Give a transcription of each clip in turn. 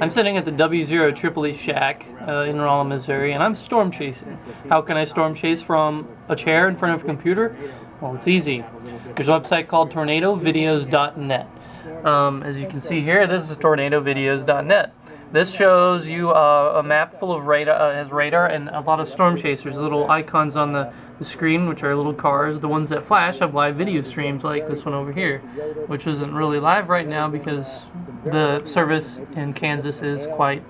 I'm sitting at the W0 Tripoli Shack uh, in Rolla, Missouri, and I'm storm chasing. How can I storm chase from a chair in front of a computer? Well, it's easy. There's a website called tornadovideos.net. Um, as you can see here, this is tornadovideos.net. This shows you uh, a map full of radar, uh, has radar and a lot of storm chasers. Little icons on the, the screen, which are little cars. The ones that flash have live video streams like this one over here, which isn't really live right now because the service in Kansas is quite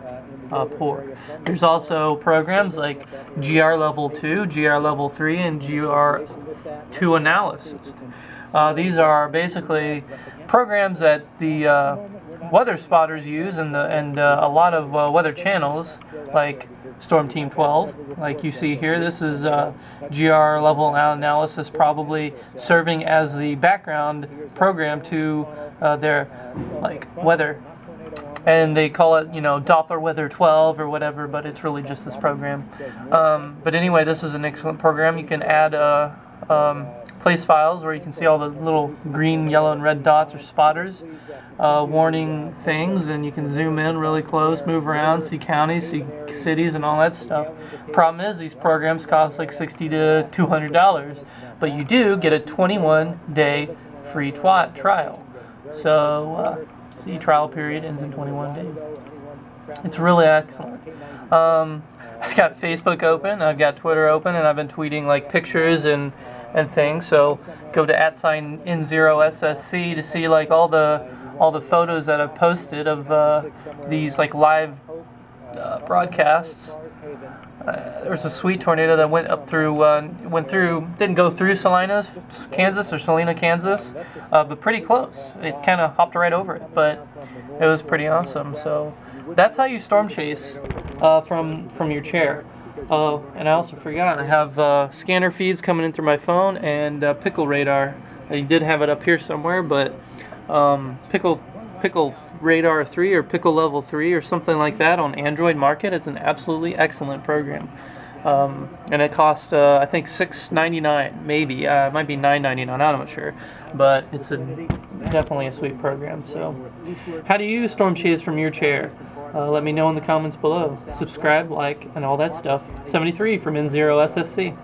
uh, poor. There's also programs like GR Level 2, GR Level 3, and GR2Analyst. Uh, these are basically programs that the uh, weather spotters use and, the, and uh, a lot of uh, weather channels like Storm Team 12 like you see here this is uh, GR level analysis probably serving as the background program to their like weather and they call it you know Doppler Weather 12 or whatever but it's really just this program um, but anyway this is an excellent program you can add uh, um, place files where you can see all the little green, yellow, and red dots or spotters uh, warning things and you can zoom in really close, move around, see counties, see cities and all that stuff. Problem is these programs cost like 60 to $200 but you do get a 21 day free trial. So, uh, see trial period ends in 21 days. It's really excellent. Um, I've got Facebook open, I've got Twitter open, and I've been tweeting like pictures and and things. So go to at sign N0SSC to see like all the all the photos that I've posted of uh, these like live uh, broadcasts. Uh, there was a sweet tornado that went up through, uh, went through, didn't go through Salinas, Kansas or Salina, Kansas, uh, but pretty close. It kind of hopped right over it, but it was pretty awesome. So that's how you storm chase uh, from from your chair. Oh, and I also forgot, I have uh, scanner feeds coming in through my phone and Pickle Radar. I did have it up here somewhere, but um, Pickle Pickle Radar 3 or Pickle Level 3 or something like that on Android Market. It's an absolutely excellent program. Um, and it costs, uh, I think, $6.99, maybe. Uh, it might be $9.99, I'm not sure. But it's a, definitely a sweet program. So, how do you storm chase from your chair? Uh, let me know in the comments below. Subscribe, like, and all that stuff. 73 from N0SSC.